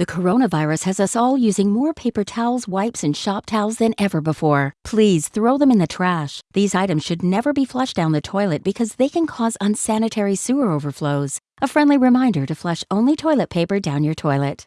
The coronavirus has us all using more paper towels, wipes, and shop towels than ever before. Please throw them in the trash. These items should never be flushed down the toilet because they can cause unsanitary sewer overflows. A friendly reminder to flush only toilet paper down your toilet.